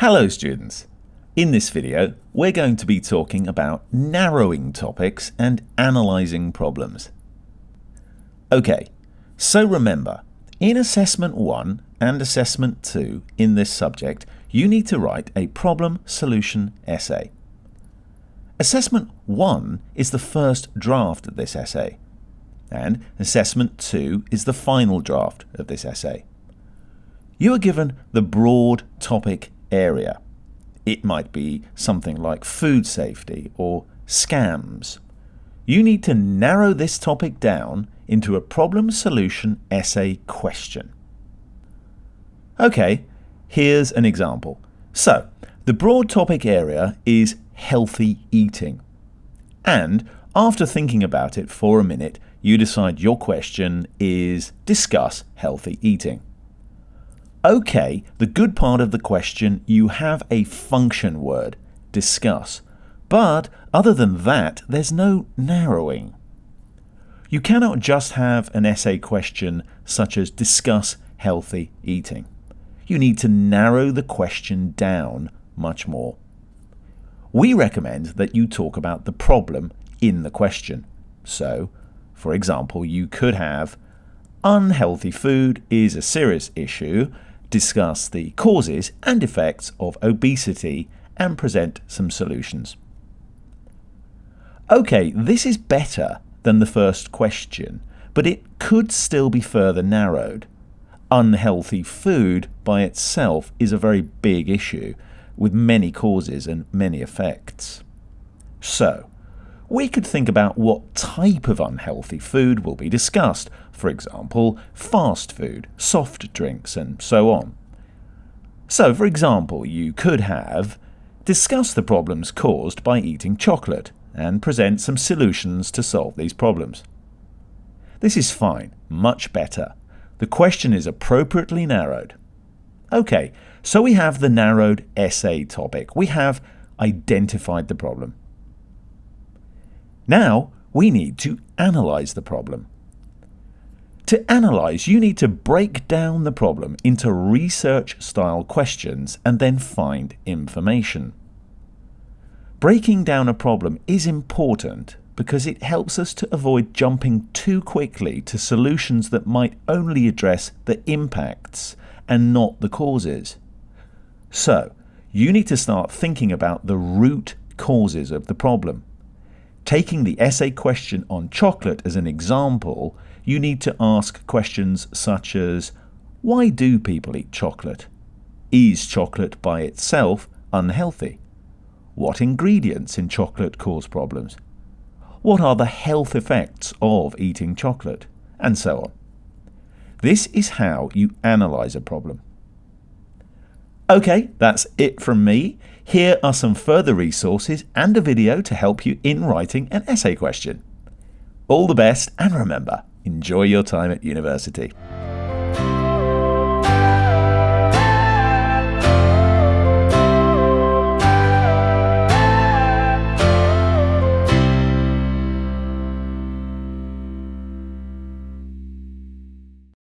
Hello students! In this video we're going to be talking about narrowing topics and analysing problems. Okay, so remember, in Assessment 1 and Assessment 2 in this subject you need to write a problem solution essay. Assessment 1 is the first draft of this essay and Assessment 2 is the final draft of this essay. You are given the broad topic area. It might be something like food safety or scams. You need to narrow this topic down into a problem solution essay question. Okay, here's an example. So, the broad topic area is healthy eating. And after thinking about it for a minute, you decide your question is discuss healthy eating. Okay, the good part of the question, you have a function word, discuss. But other than that, there's no narrowing. You cannot just have an essay question such as discuss healthy eating. You need to narrow the question down much more. We recommend that you talk about the problem in the question. So, for example, you could have unhealthy food is a serious issue discuss the causes and effects of obesity and present some solutions. Okay, this is better than the first question, but it could still be further narrowed. Unhealthy food by itself is a very big issue with many causes and many effects. So, we could think about what type of unhealthy food will be discussed, for example, fast food, soft drinks, and so on. So, for example, you could have discuss the problems caused by eating chocolate and present some solutions to solve these problems. This is fine, much better. The question is appropriately narrowed. Okay, so we have the narrowed essay topic. We have identified the problem. Now we need to analyze the problem. To analyze, you need to break down the problem into research style questions and then find information. Breaking down a problem is important because it helps us to avoid jumping too quickly to solutions that might only address the impacts and not the causes. So, you need to start thinking about the root causes of the problem. Taking the essay question on chocolate as an example, you need to ask questions such as Why do people eat chocolate? Is chocolate by itself unhealthy? What ingredients in chocolate cause problems? What are the health effects of eating chocolate? And so on. This is how you analyse a problem. Okay, that's it from me. Here are some further resources and a video to help you in writing an essay question. All the best and remember, enjoy your time at university.